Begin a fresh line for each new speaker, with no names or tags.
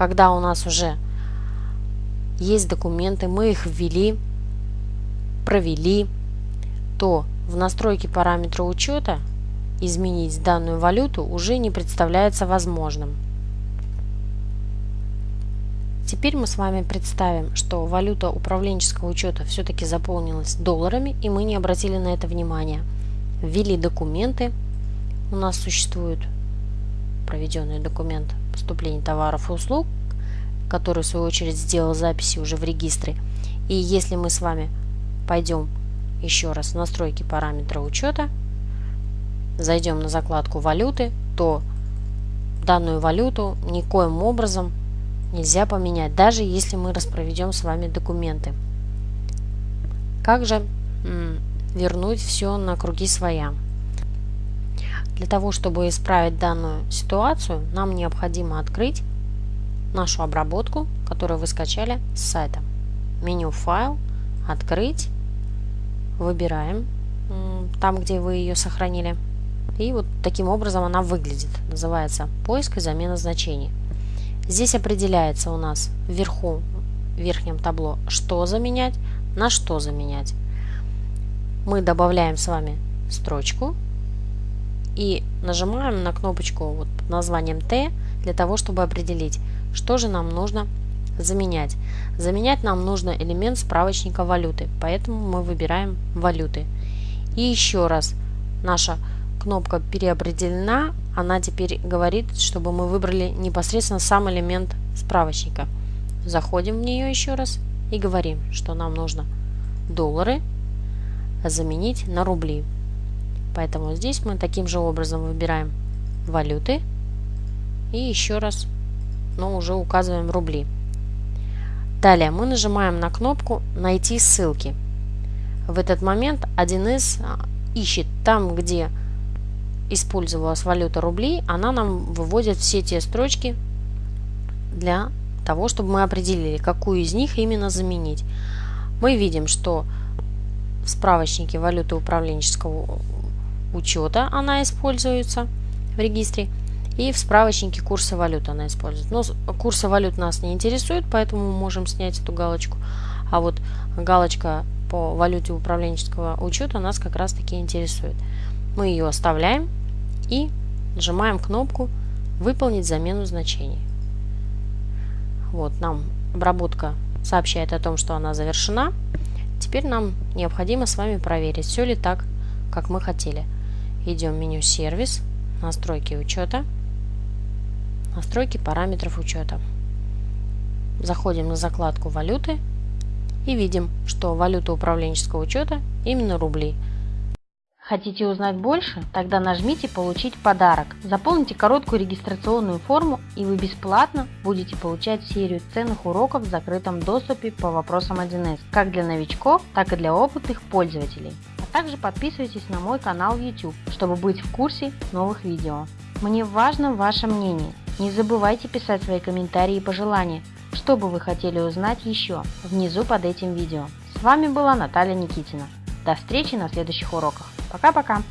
когда у нас уже есть документы, мы их ввели, провели, то в настройке параметра учета изменить данную валюту уже не представляется возможным. Теперь мы с вами представим, что валюта управленческого учета все-таки заполнилась долларами, и мы не обратили на это внимания. Ввели документы. У нас существует проведенный документ поступления товаров и услуг, который в свою очередь сделал записи уже в регистре. И если мы с вами пойдем еще раз в настройки параметра учета, зайдем на закладку валюты, то данную валюту никоим образом нельзя поменять, даже если мы распроведем с вами документы. Как же вернуть все на круги своя? Для того, чтобы исправить данную ситуацию, нам необходимо открыть нашу обработку, которую вы скачали с сайта. Меню «Файл», «Открыть», выбираем там, где вы ее сохранили. И вот таким образом она выглядит. Называется «Поиск и замена значений». Здесь определяется у нас вверху, в верхнем табло, что заменять, на что заменять. Мы добавляем с вами строчку и нажимаем на кнопочку вот под названием Т для того, чтобы определить, что же нам нужно заменять. Заменять нам нужно элемент справочника валюты, поэтому мы выбираем валюты. И еще раз, наша кнопка переопределена, она теперь говорит, чтобы мы выбрали непосредственно сам элемент справочника. Заходим в нее еще раз и говорим, что нам нужно доллары заменить на рубли. Поэтому здесь мы таким же образом выбираем валюты и еще раз, но уже указываем рубли. Далее мы нажимаем на кнопку «Найти ссылки». В этот момент 1С а, ищет там, где использовалась валюта рублей, она нам выводит все те строчки для того, чтобы мы определили, какую из них именно заменить. Мы видим, что в справочнике валюты управленческого учета она используется в регистре, и в справочнике курса валют она используется. Но курсы валют нас не интересует, поэтому мы можем снять эту галочку. А вот галочка по валюте управленческого учета нас как раз таки интересует. Мы ее оставляем и нажимаем кнопку «Выполнить замену значений». Вот, нам обработка сообщает о том, что она завершена. Теперь нам необходимо с вами проверить, все ли так, как мы хотели. Идем в меню «Сервис», «Настройки учета», «Настройки параметров учета». Заходим на закладку «Валюты» и видим, что валюта управленческого учета именно рубли – Хотите узнать больше? Тогда нажмите «Получить подарок». Заполните короткую регистрационную форму и вы бесплатно будете получать серию ценных уроков в закрытом доступе по вопросам 1С, как для новичков, так и для опытных пользователей. Также подписывайтесь на мой канал YouTube, чтобы быть в курсе новых видео. Мне важно ваше мнение. Не забывайте писать свои комментарии и пожелания, что бы вы хотели узнать еще, внизу под этим видео. С вами была Наталья Никитина. До встречи на следующих уроках. Пока-пока!